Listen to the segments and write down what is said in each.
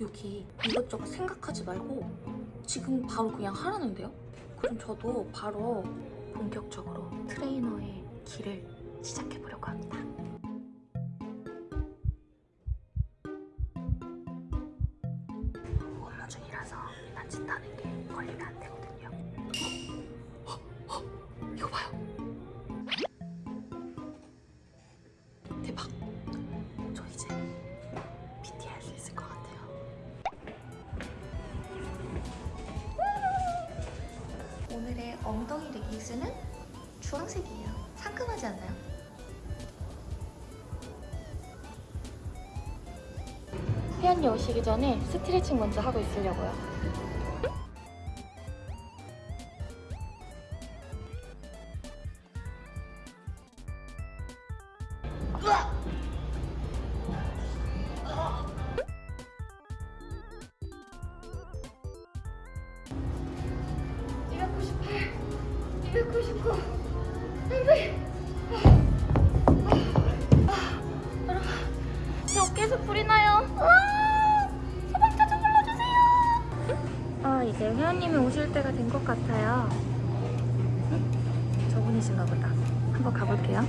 여기 이것저것 생각하지 말고 지금 바로 그냥 하라는데요? 그럼 저도 바로 본격적으로 트레이너의 길을 시작해보려고 합니다. 딴짓하는 게 걸리면 안 되거든요. 헉, 헉, 헉, 이거 봐요. 대박. 저 이제 PT 할 수 있을 것 같아요. 오늘의 엉덩이 레깅스는 주황색이에요. 상큼하지 않나요? 회원님 오시기 전에 스트레칭 먼저 하고 있으려고요. 제 어깨에서 불이 나요. 아, 소방차 좀 불러주세요. 아, 이제 회원님이 오실 때가 된 것 같아요. 응? 저분이신가 보다. 한번 가볼게요.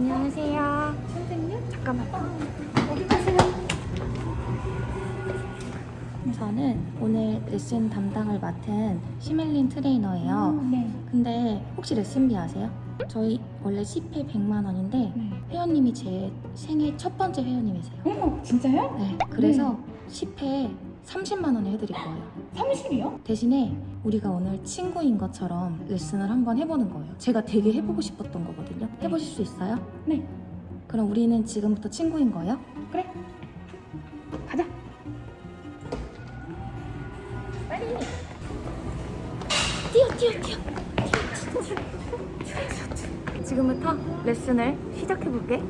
안녕하세요. 선생님? 잠깐만. 어디 가세요? 저는 오늘 레슨 담당을 맡은 시멜린 트레이너예요. 네. 근데 혹시 레슨비 아세요? 저희 원래 10회 100만 원인데 회원님이 제 생애 첫 번째 회원님이세요. 어머, 진짜요? 네, 그래서 10회 30만 원에 해드릴 거예요. 30이요? 대신에 우리가 오늘 친구인 것처럼 레슨을 한번 해보는 거예요. 제가 되게 해보고 싶었던 거거든요. 해보실 수 있어요? 네. 그럼 우리는 지금부터 친구인 거예요? 그래. 가자. 빨리! 뛰어, 뛰어, 뛰어! 뛰어, 뛰어, 뛰어. 지금부터 레슨을 시작해볼게.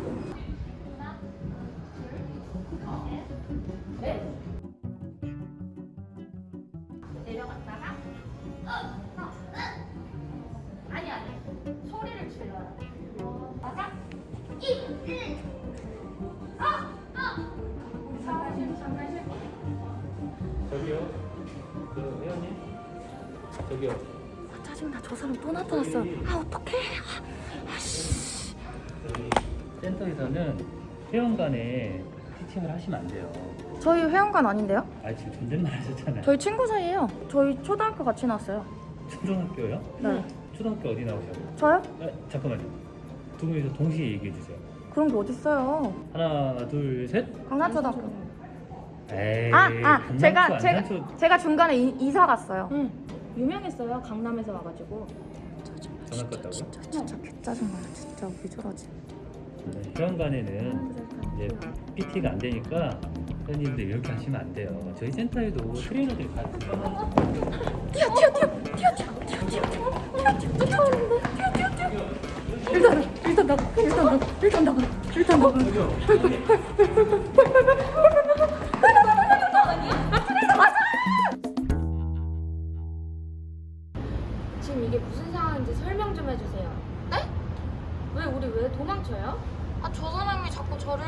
저기요. 그 회원님. 저기요. 아, 짜증나 저 사람 또 나타났어. 아 어떡해? 아, 아씨. 저희 센터에서는 회원 간에 피칭을 하시면 안 돼요. 저희 회원관 아닌데요? 아 지금 존댓말 하셨잖아요. 저희 친구 사이예요. 저희 초등학교 같이 나왔어요. 초등학교요? 네. 초등학교 어디 나오셨어요? 저요? 아, 잠깐만요. 두 분이서 동시에 얘기해 주세요. 그런 게 어딨어요? 하나, 둘, 셋. 강남초등학교. 에이. 아, 아, 강남초, 제가 제가 제가 중간에 이, 이사 갔어요. 응. 유명했어요. 강남에서 와가지고. 전화 껐다고요? 진짜 진짜 개짜증나. 진짜 왜 저러지? 네, 회원 간에는 이제 PT가 안 되니까 회원님들 이렇게 하시면 안 돼요. 저희 센터에도 트레이너들이 뛰어 뛰어 뛰어 나가 일단 나가 일단 나가 지금 이게 무슨 상황인지 설명 좀 해주세요. 네? 왜 우리 왜 도망쳐요? 아 저 사람이 자꾸 저를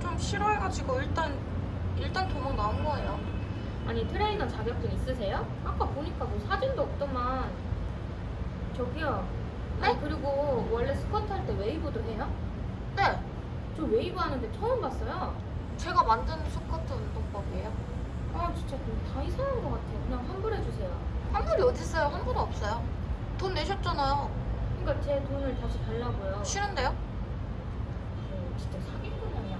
좀 싫어해가지고 일단 일단 도망 나온 거예요 아니 트레이너 자격증 있으세요? 아까 보니까 뭐 사진도 없더만. 저기요. 네? 아니, 그리고 원래 스쿼트 할 때 웨이브도 해요? 네저 웨이브 하는데 처음 봤어요. 제가 만든 스쿼트 운동법이에요 아 진짜 다 이상한 것 같아요. 그냥 환불해 주세요. 환불이 어딨어요 환불 없어요 돈 내셨잖아요 그러니까 제 돈을 다시 달라고요. 싫은데요? 어, 진짜 사기꾼 아니야?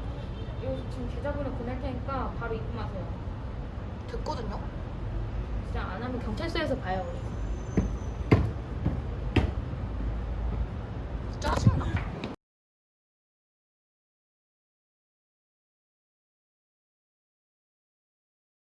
이거 지금 계좌번호 보낼 테니까 바로 입금하세요. 됐거든요 진짜 안 하면 경찰서에서 봐요. 우리.